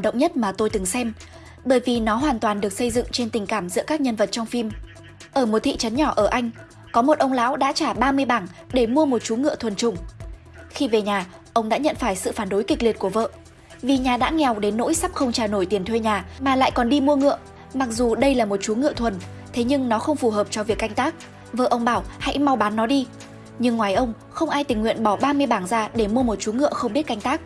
cảm động nhất mà tôi từng xem, bởi vì nó hoàn toàn được xây dựng trên tình cảm giữa các nhân vật trong phim. Ở một thị trấn nhỏ ở Anh, có một ông lão đã trả 30 bảng để mua một chú ngựa thuần chủng. Khi về nhà, ông đã nhận phải sự phản đối kịch liệt của vợ. Vì nhà đã nghèo đến nỗi sắp không trả nổi tiền thuê nhà mà lại còn đi mua ngựa. Mặc dù đây là một chú ngựa thuần, thế nhưng nó không phù hợp cho việc canh tác. Vợ ông bảo hãy mau bán nó đi. Nhưng ngoài ông, không ai tình nguyện bỏ 30 bảng ra để mua một chú ngựa không biết canh tác.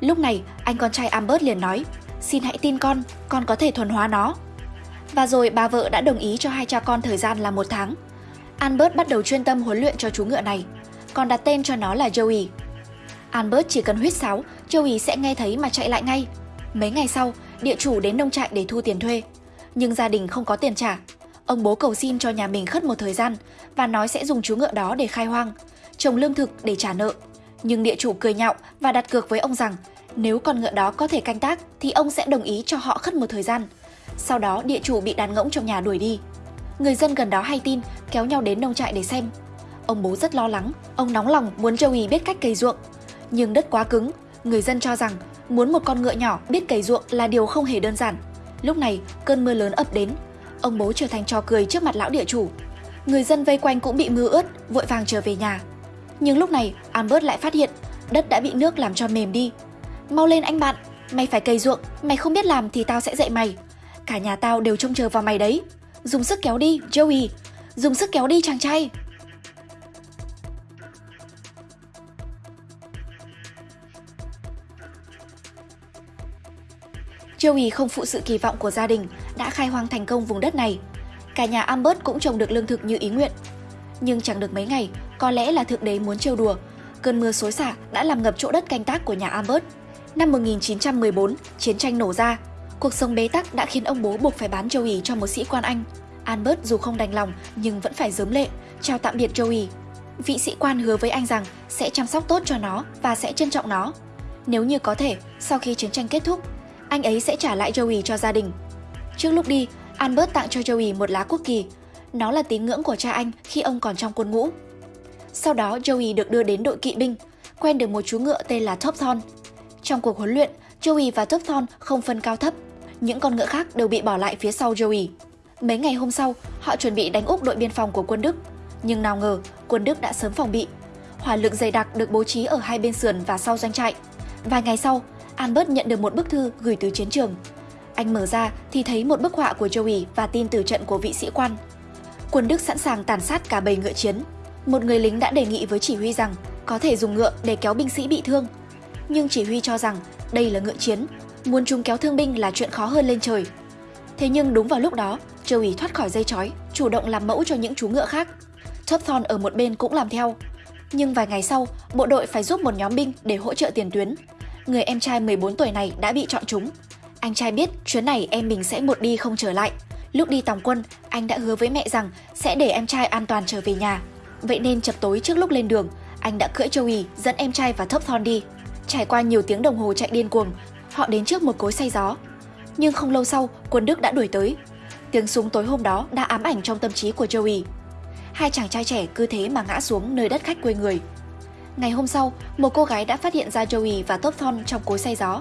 Lúc này, anh con trai Albert liền nói, xin hãy tin con, con có thể thuần hóa nó. Và rồi bà vợ đã đồng ý cho hai cha con thời gian là một tháng. Albert bắt đầu chuyên tâm huấn luyện cho chú ngựa này, còn đặt tên cho nó là Joey. Albert chỉ cần huyết sáo, Joey sẽ nghe thấy mà chạy lại ngay. Mấy ngày sau, địa chủ đến nông trại để thu tiền thuê. Nhưng gia đình không có tiền trả. Ông bố cầu xin cho nhà mình khất một thời gian và nói sẽ dùng chú ngựa đó để khai hoang, trồng lương thực để trả nợ. Nhưng địa chủ cười nhạo và đặt cược với ông rằng nếu con ngựa đó có thể canh tác thì ông sẽ đồng ý cho họ khất một thời gian. Sau đó địa chủ bị đàn ngỗng trong nhà đuổi đi. Người dân gần đó hay tin, kéo nhau đến nông trại để xem. Ông bố rất lo lắng, ông nóng lòng muốn Joey biết cách cày ruộng. Nhưng đất quá cứng, người dân cho rằng muốn một con ngựa nhỏ biết cày ruộng là điều không hề đơn giản. Lúc này, cơn mưa lớn ập đến, ông bố trở thành trò cười trước mặt lão địa chủ. Người dân vây quanh cũng bị mưa ướt, vội vàng trở về nhà. Nhưng lúc này, Albert lại phát hiện đất đã bị nước làm cho mềm đi. Mau lên anh bạn, mày phải cày ruộng, mày không biết làm thì tao sẽ dạy mày. Cả nhà tao đều trông chờ vào mày đấy. Dùng sức kéo đi, Joey. Dùng sức kéo đi chàng trai. Joey không phụ sự kỳ vọng của gia đình, đã khai hoang thành công vùng đất này. Cả nhà Albert cũng trồng được lương thực như ý nguyện. Nhưng chẳng được mấy ngày, có lẽ là thượng đế muốn trêu đùa. Cơn mưa xối xả đã làm ngập chỗ đất canh tác của nhà Albert. Năm 1914, chiến tranh nổ ra. Cuộc sống bế tắc đã khiến ông bố buộc phải bán Joey cho một sĩ quan Anh. Albert dù không đành lòng nhưng vẫn phải dớm lệ, chào tạm biệt Joey. Vị sĩ quan hứa với anh rằng sẽ chăm sóc tốt cho nó và sẽ trân trọng nó. Nếu như có thể, sau khi chiến tranh kết thúc, anh ấy sẽ trả lại Joey cho gia đình. Trước lúc đi, Albert tặng cho Joey một lá quốc kỳ. Nó là tín ngưỡng của cha anh khi ông còn trong quân ngũ. Sau đó Joey được đưa đến đội kỵ binh, quen được một chú ngựa tên là Topthorn. Trong cuộc huấn luyện, Joey và Topthorn không phân cao thấp. Những con ngựa khác đều bị bỏ lại phía sau Joey. Mấy ngày hôm sau, họ chuẩn bị đánh úp đội biên phòng của quân Đức. Nhưng nào ngờ, quân Đức đã sớm phòng bị. Hỏa lực dày đặc được bố trí ở hai bên sườn và sau doanh trại. Vài ngày sau, Albert nhận được một bức thư gửi từ chiến trường. Anh mở ra thì thấy một bức họa của Joey và tin từ trận của vị sĩ quan. Quân Đức sẵn sàng tàn sát cả bầy ngựa chiến. Một người lính đã đề nghị với chỉ huy rằng có thể dùng ngựa để kéo binh sĩ bị thương. Nhưng chỉ huy cho rằng đây là ngựa chiến, muốn chúng kéo thương binh là chuyện khó hơn lên trời. Thế nhưng đúng vào lúc đó, châu ủy thoát khỏi dây chói, chủ động làm mẫu cho những chú ngựa khác. Topthon ở một bên cũng làm theo. Nhưng vài ngày sau, bộ đội phải giúp một nhóm binh để hỗ trợ tiền tuyến. Người em trai 14 tuổi này đã bị chọn trúng. Anh trai biết chuyến này em mình sẽ một đi không trở lại. Lúc đi tòng quân, anh đã hứa với mẹ rằng sẽ để em trai an toàn trở về nhà. Vậy nên chập tối trước lúc lên đường, anh đã cưỡi Joey dẫn em trai và Topthon đi. Trải qua nhiều tiếng đồng hồ chạy điên cuồng, họ đến trước một cối xay gió. Nhưng không lâu sau, quân Đức đã đuổi tới. Tiếng súng tối hôm đó đã ám ảnh trong tâm trí của Joey. Hai chàng trai trẻ cứ thế mà ngã xuống nơi đất khách quê người. Ngày hôm sau, một cô gái đã phát hiện ra Joey và Topthon trong cối xay gió.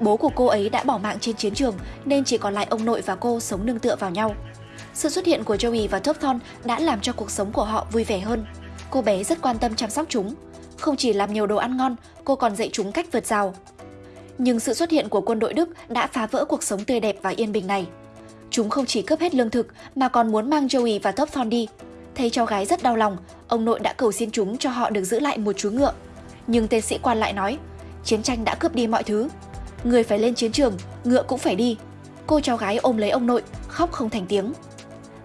Bố của cô ấy đã bỏ mạng trên chiến trường nên chỉ còn lại ông nội và cô sống nương tựa vào nhau. Sự xuất hiện của Joey và Topthon đã làm cho cuộc sống của họ vui vẻ hơn. Cô bé rất quan tâm chăm sóc chúng. Không chỉ làm nhiều đồ ăn ngon, cô còn dạy chúng cách vượt rào. Nhưng sự xuất hiện của quân đội Đức đã phá vỡ cuộc sống tươi đẹp và yên bình này. Chúng không chỉ cướp hết lương thực mà còn muốn mang Joey và Topthon đi. Thấy cháu gái rất đau lòng, ông nội đã cầu xin chúng cho họ được giữ lại một chú ngựa. Nhưng tên sĩ quan lại nói, chiến tranh đã cướp đi mọi thứ. Người phải lên chiến trường, ngựa cũng phải đi. Cô cháu gái ôm lấy ông nội, khóc không thành tiếng.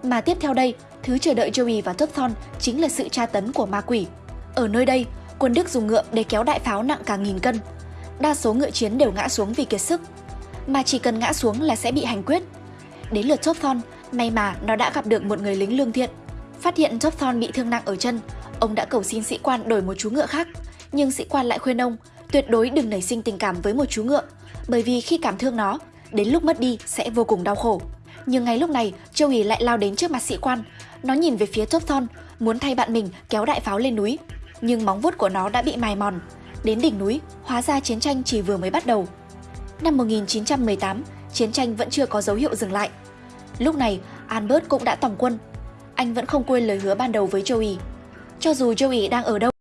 Mà tiếp theo đây, thứ chờ đợi Joey và Topthon chính là sự tra tấn của ma quỷ. Ở nơi đây, quân Đức dùng ngựa để kéo đại pháo nặng cả nghìn cân. Đa số ngựa chiến đều ngã xuống vì kiệt sức. Mà chỉ cần ngã xuống là sẽ bị hành quyết. Đến lượt Topthon, may mà nó đã gặp được một người lính lương thiện. Phát hiện Topthon bị thương nặng ở chân, ông đã cầu xin sĩ quan đổi một chú ngựa khác. Nhưng sĩ quan lại khuyên ông tuyệt đối đừng nảy sinh tình cảm với một chú ngựa, bởi vì khi cảm thương nó, đến lúc mất đi sẽ vô cùng đau khổ. Nhưng ngay lúc này, Joey lại lao đến trước mặt sĩ quan. Nó nhìn về phía Topthon, muốn thay bạn mình kéo đại pháo lên núi. Nhưng móng vuốt của nó đã bị mài mòn. Đến đỉnh núi, hóa ra chiến tranh chỉ vừa mới bắt đầu. Năm 1918, chiến tranh vẫn chưa có dấu hiệu dừng lại. Lúc này, Albert cũng đã tòng quân. Anh vẫn không quên lời hứa ban đầu với Joey. Cho dù Joey đang ở đâu,